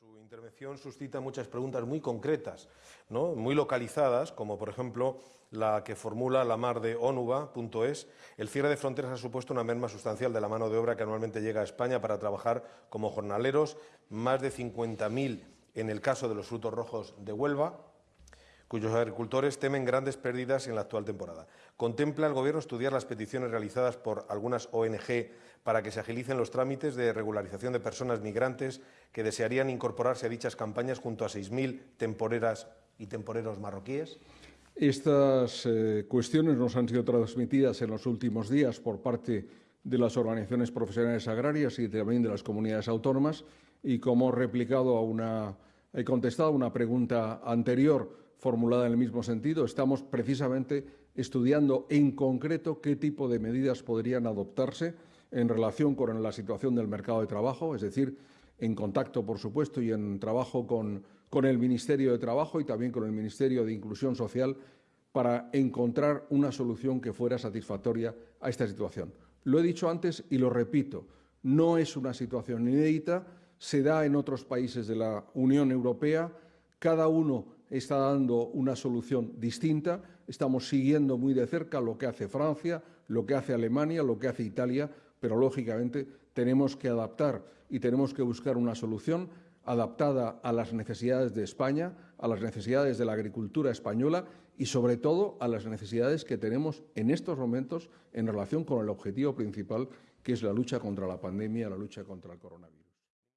Su intervención suscita muchas preguntas muy concretas, ¿no? muy localizadas, como por ejemplo la que formula la mar de onuba.es. El cierre de fronteras ha supuesto una merma sustancial de la mano de obra que anualmente llega a España para trabajar como jornaleros, más de 50.000 en el caso de los frutos rojos de Huelva, cuyos agricultores temen grandes pérdidas en la actual temporada. ¿Contempla el Gobierno estudiar las peticiones realizadas por algunas ONG para que se agilicen los trámites de regularización de personas migrantes que desearían incorporarse a dichas campañas junto a 6.000 temporeras y temporeros marroquíes? Estas eh, cuestiones nos han sido transmitidas en los últimos días por parte de las organizaciones profesionales agrarias y también de las comunidades autónomas y como he replicado a una, he contestado a una pregunta anterior formulada en el mismo sentido. Estamos precisamente estudiando en concreto qué tipo de medidas podrían adoptarse en relación con la situación del mercado de trabajo, es decir, en contacto, por supuesto, y en trabajo con, con el Ministerio de Trabajo y también con el Ministerio de Inclusión Social para encontrar una solución que fuera satisfactoria a esta situación. Lo he dicho antes y lo repito, no es una situación inédita, se da en otros países de la Unión Europea, cada uno está dando una solución distinta. Estamos siguiendo muy de cerca lo que hace Francia, lo que hace Alemania, lo que hace Italia, pero lógicamente tenemos que adaptar y tenemos que buscar una solución adaptada a las necesidades de España, a las necesidades de la agricultura española y, sobre todo, a las necesidades que tenemos en estos momentos en relación con el objetivo principal, que es la lucha contra la pandemia, la lucha contra el coronavirus.